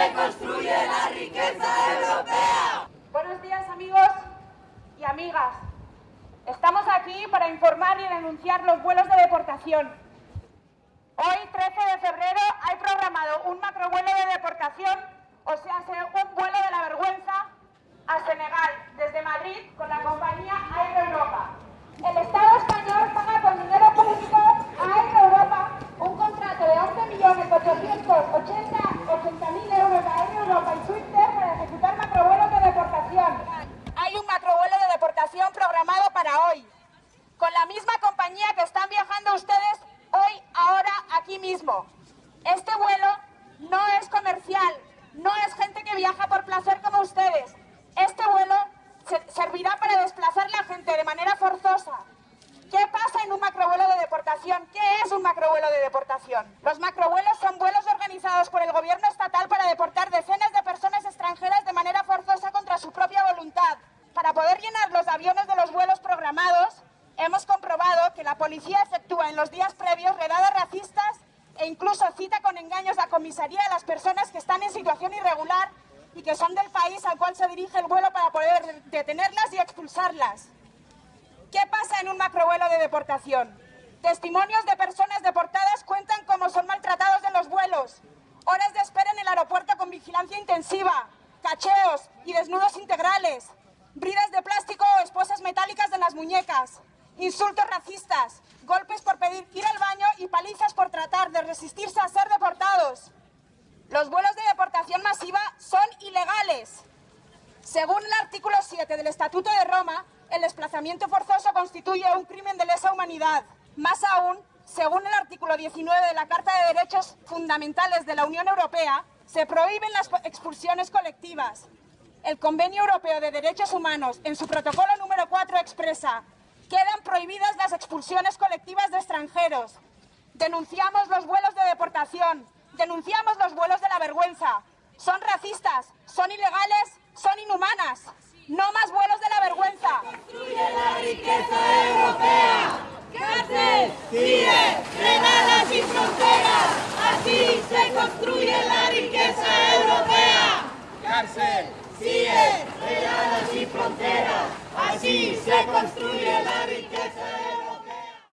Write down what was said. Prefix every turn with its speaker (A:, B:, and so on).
A: se construye la riqueza europea. Buenos días amigos y amigas. Estamos aquí para informar y denunciar los vuelos de deportación. Hoy, 13 de febrero, hay programado un macrovuelo de deportación, o sea, un vuelo de la vergüenza a Senegal. Misma compañía que están viajando ustedes hoy, ahora, aquí mismo. Este vuelo no es comercial, no es gente que viaja por placer como ustedes. Este vuelo servirá para desplazar la gente de manera forzosa. ¿Qué pasa en un macrovuelo de deportación? ¿Qué es un macrovuelo de deportación? Los macrovuelos son vuelos organizados por el gobierno estatal para deportar decenas de personas extranjeras de manera forzosa contra su propia voluntad. Para poder llenar los aviones de los vuelos programados, hemos comprobado que la policía efectúa en los días previos redadas racistas e incluso cita con engaños a comisaría a las personas que están en situación irregular y que son del país al cual se dirige el vuelo para poder detenerlas y expulsarlas. ¿Qué pasa en un macrovuelo de deportación? Testimonios de personas deportadas cuentan cómo son maltratados en los vuelos, horas de espera en el aeropuerto con vigilancia intensiva, cacheos y desnudos integrales, bridas de plástico o esposas metálicas de las muñecas, insultos racistas, golpes por pedir ir al baño y palizas por tratar de resistirse a ser deportados. Los vuelos de deportación masiva son ilegales. Según el artículo 7 del Estatuto de Roma, el desplazamiento forzoso constituye un crimen de lesa humanidad. Más aún, según el artículo 19 de la Carta de Derechos Fundamentales de la Unión Europea, se prohíben las expulsiones colectivas, el Convenio Europeo de Derechos Humanos, en su protocolo número 4, expresa quedan prohibidas las expulsiones colectivas de extranjeros. Denunciamos los vuelos de deportación, denunciamos los vuelos de la vergüenza. Son racistas, son ilegales, son inhumanas. No más vuelos de la vergüenza.
B: Construye la riqueza europea. Cárcel, CIE, regalas sin fronteras. Así se construye la riqueza europea.
C: Cárcel.
B: CIE, regalas. Se construye la riqueza.